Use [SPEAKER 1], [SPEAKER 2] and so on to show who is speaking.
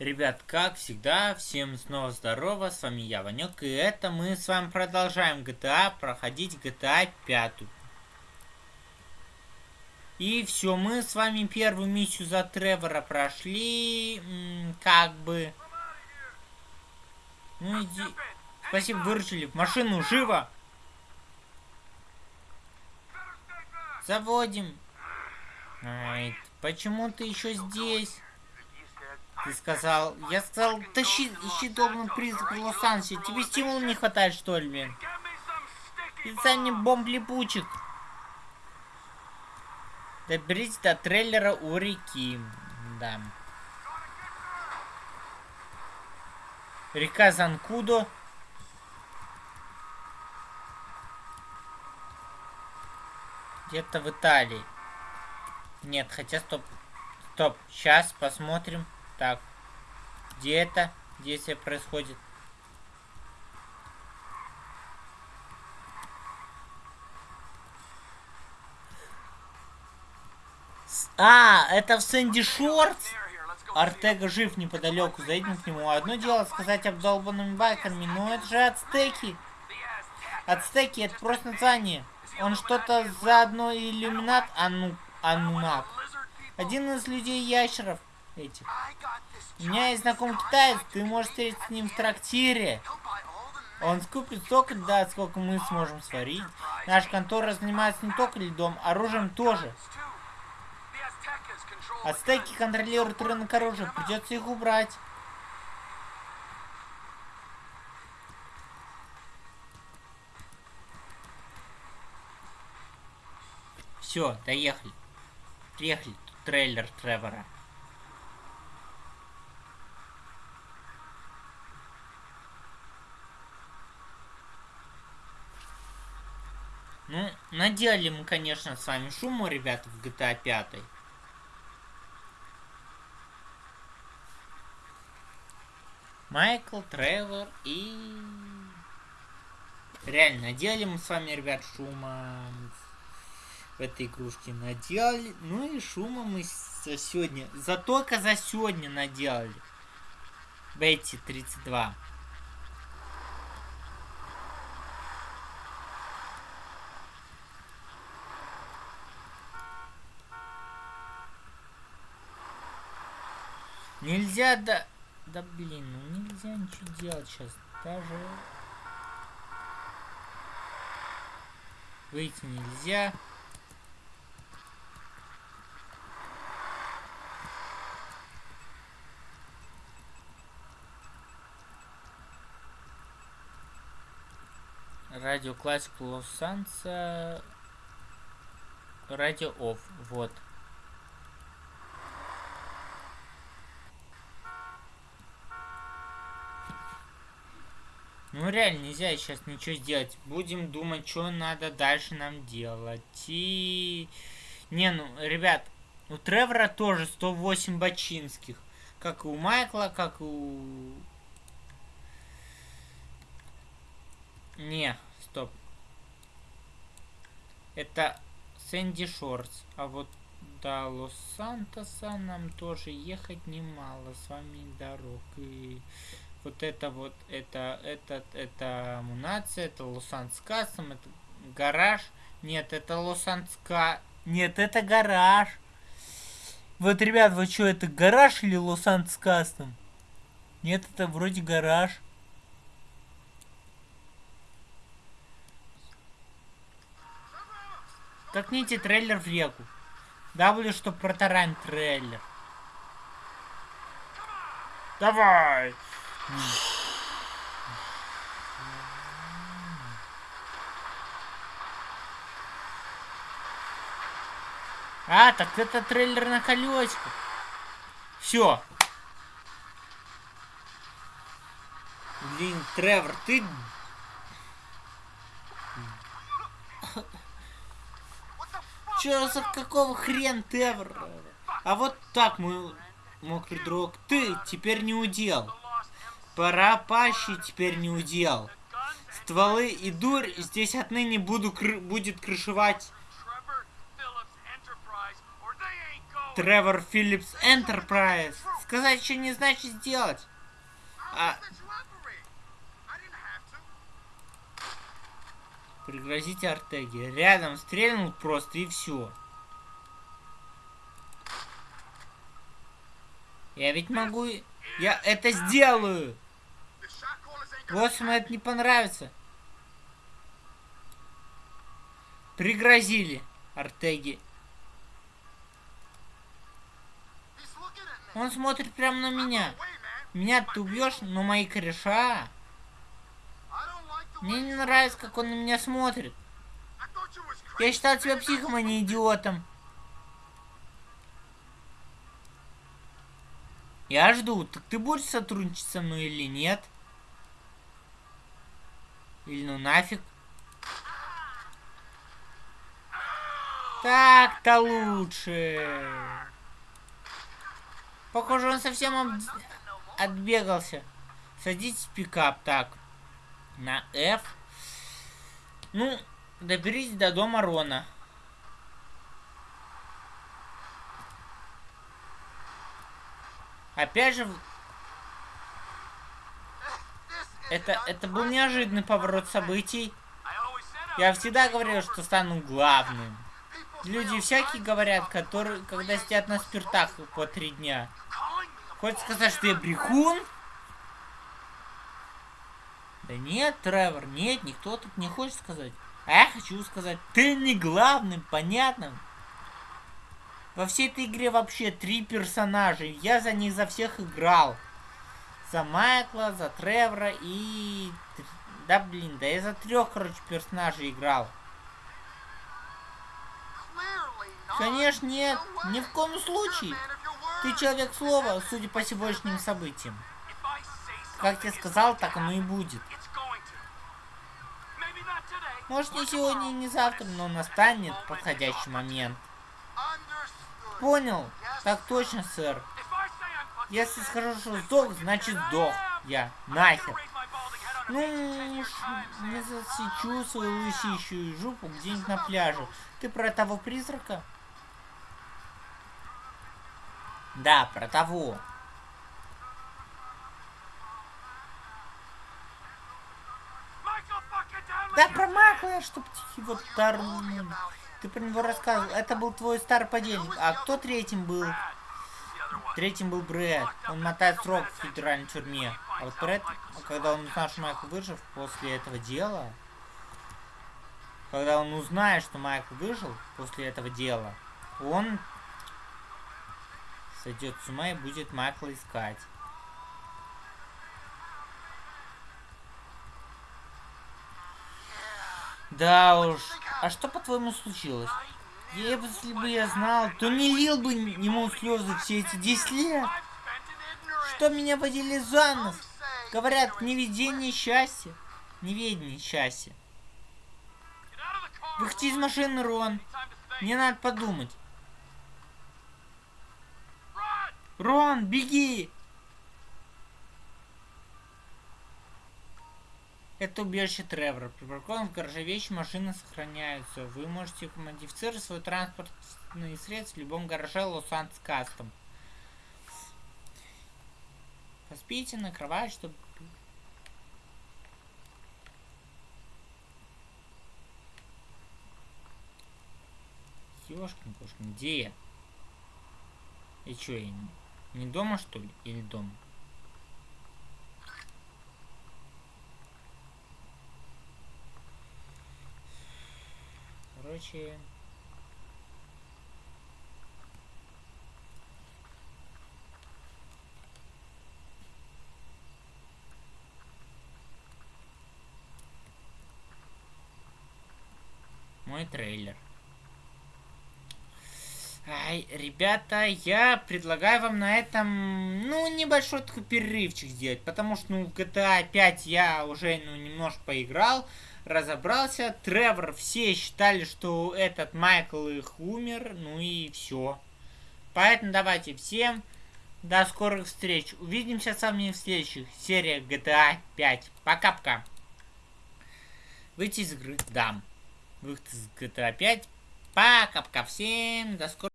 [SPEAKER 1] Ребят, как всегда, всем снова здорово, с вами я, Ванек, и это мы с вами продолжаем GTA, проходить GTA 5. И все, мы с вами первую миссию за Тревора прошли, как бы... Ну иди... Спасибо, выручили. В машину, живо! Заводим. Ай, почему ты еще здесь? Ты сказал... Я сказал, тащи, ищи долбанный призрак в Лос-Анджелесе. Тебе стимула не хватает, что ли, блин? Мне бомб липучек. Доберитесь до трейлера у реки. Да. Река Занкудо. Где-то в Италии. Нет, хотя стоп. Стоп. Сейчас посмотрим. Так. Где это действие происходит? А, это в Сэнди Шортс? Артега жив неподалеку, зайдем к нему. Одно дело сказать обдолбанными байкерами, но это же ацтеки. Ацтеки, это просто название. Он что-то заодно иллюминат ану, анунак. Один из людей-ящеров этих. У меня есть знакомый китаец, ты можешь встретиться с ним в трактире. Он скупит столько да, сколько мы сможем сварить. Наша контора занимается не только льдом, оружием тоже. Ацтеки контролируют рынок оружия, придется их убрать. Все, доехали. Приехали. Тут трейлер Тревора. Ну, наделали мы, конечно, с вами шуму, ребята, в GTA 5. Майкл, Тревор и... Реально, наделали мы с вами, ребят, шума в этой игрушке наделали. Ну и шума мы за сегодня, за только за сегодня наделали. Бетти 32. Нельзя, да... Да блин, ну нельзя ничего делать сейчас. Даже... Выйти нельзя. Радио Классик Лос-Санса. Радио Офф. Вот. Ну реально нельзя сейчас ничего сделать. Будем думать, что надо дальше нам делать. И... Не, ну, ребят, у Тревора тоже 108 бочинских. Как и у Майкла, как и у... Не, стоп. Это Сэнди Шортс. А вот до Лос-Сантоса нам тоже ехать немало с вами дорог. И вот это вот, это, этот, это Мунация, это Лос-Анскасом, это гараж. Нет, это Лос-Анска... Нет, это гараж. Вот, ребят, вы что, это гараж или Лос-Анскастом? Нет, это вроде гараж. Толкните трейлер в реку. W, чтобы протаранить трейлер. Давай! А, так это трейлер на колесиках. Все. Блин, Тревор, ты... Че за какого хрен, Тревор? А вот так мой мокрый друг. Ты теперь не удел. Пора пащи теперь не удел. Стволы и дурь здесь отныне буду кры будет крышевать. Тревор Филлипс Энтерпрайз. Сказать еще не значит сделать. А... Пригрозите Артеге. Рядом стрельнул просто и все. Я ведь могу... Я это сделаю! Боссам это не понравится. Пригрозили Артеги. Он смотрит прямо на меня. Меня ты убьешь, но мои кореша... Мне не нравится, как он на меня смотрит. Я считал тебя психом, а не идиотом. Я жду. Так ты будешь сотрудничать со мной или нет? Или ну нафиг? Так-то лучше. Похоже, он совсем об... отбегался. Садитесь в пикап. Так. На F. Ну, доберитесь до дома Рона. Опять же... Это, это был неожиданный поворот событий. Я всегда говорил, что стану главным. Люди всякие говорят, которые, когда сидят на спиртах по три дня. Хочешь сказать, что я брехун? Да нет, Тревор, нет, никто тут не хочет сказать. А я хочу сказать, ты не главным, понятно? Во всей этой игре вообще три персонажа. Я за них за всех играл. За Майкла, за Тревора и... Да блин, да я за трех, короче, персонажей играл. Конечно, нет. Ни в коем случае. Ты человек слова, судя по сегодняшним событиям. Как я сказал, так оно и будет. Может не сегодня и не завтра, но настанет подходящий момент. Понял? Так точно, сэр. Если скажу, что сдох, значит сдох. Я. Нахер. Ну, не засечу свою лысищую жопу где-нибудь на пляже. Ты про того призрака? Да, про того. Да, про Макла, чтоб его торнул. Ты про него рассказывал. Это был твой старый подельник. А кто третьим был? Третьим был Брэд. Он мотает срок в федеральной тюрьме. А вот Брэд, когда он узнал, что Майкл выжил после этого дела... Когда он узнает, что Майкл выжил после этого дела, он сойдет с ума и будет Майкла искать. Да уж. А что по-твоему случилось? Если бы я знал, то не лил бы ему слезы все эти 10 лет. Что меня водили за нос? Говорят, неведение счастья. Неведение счастья. Выходи из машины, Рон. Мне надо подумать. Рон, беги! Это убежище Тревора. Припаркован в гараже вещи, машины сохраняются. Вы можете модифицировать свой транспортный средств в любом гараже Лос-Анджелес Кастом. Поспите на кровать, чтобы... Ёшкин кошкин, где я? И чё, я не, не дома что ли? Или дома? Короче... Мой трейлер. Ай, ребята, я предлагаю вам на этом, ну, небольшой такой перерывчик сделать, потому что, ну, в GTA 5 я уже, ну, немножко поиграл, разобрался. Тревор, все считали, что этот Майкл их умер, ну и все. Поэтому давайте всем до скорых встреч. Увидимся с вами в следующих сериях GTA 5. Пока-пока. Выйти из игры, дам. Выход из GTA 5. Пока-пока всем, до скорых